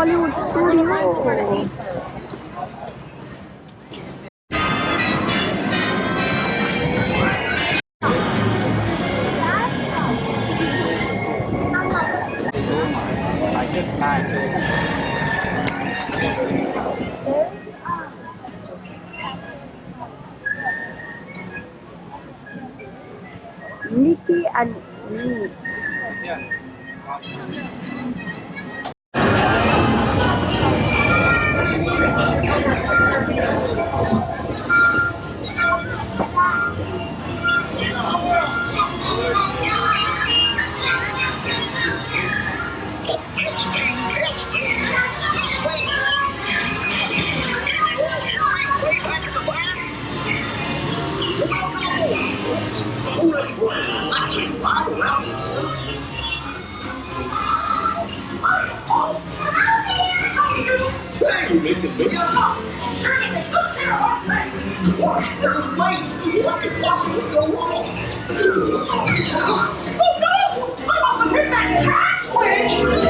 Hollywood Studio. And Minnie. Hey, you make the video? A good pair things. What? There's way what could possibly go wrong? Oh no! I must have hit that track switch!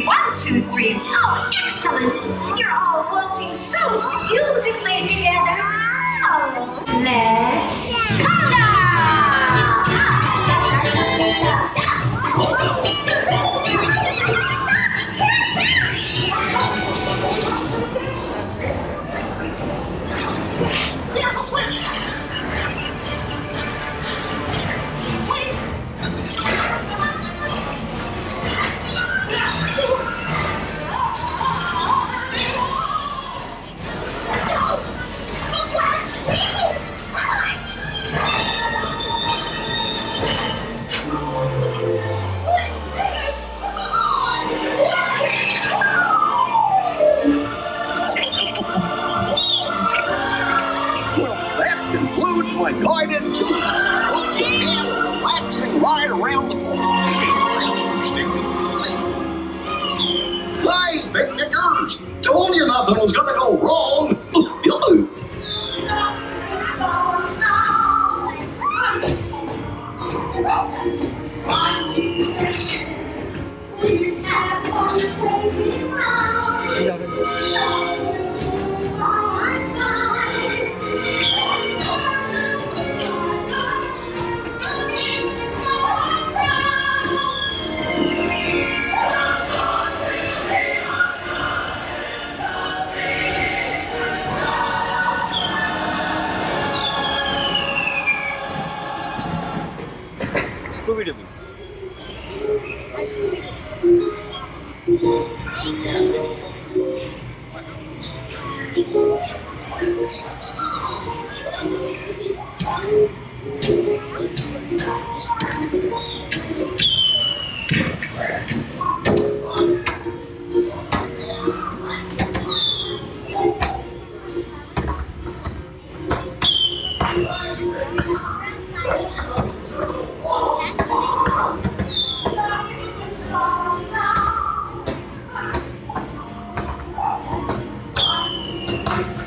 one, two, three. Oh, excellent. You're all waltzing so beautifully together. Oh, let's There's a switch! my guided tour. Look ahead, relaxing right around the corner. Hey, picnickers! Told you nothing was gonna go wrong. 소비를 분. Thank you. Scooby Doo.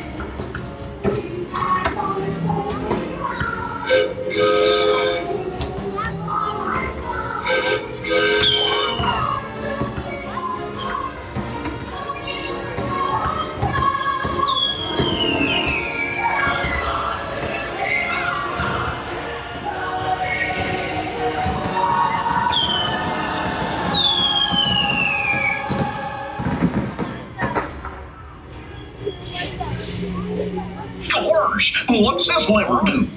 Doors. Oh, what's this lever do?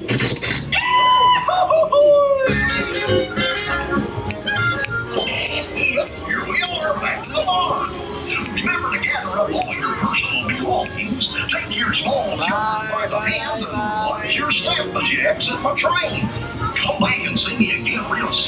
Take your small by the hand, and watch your step as you exit train. Come back and see me again real soon,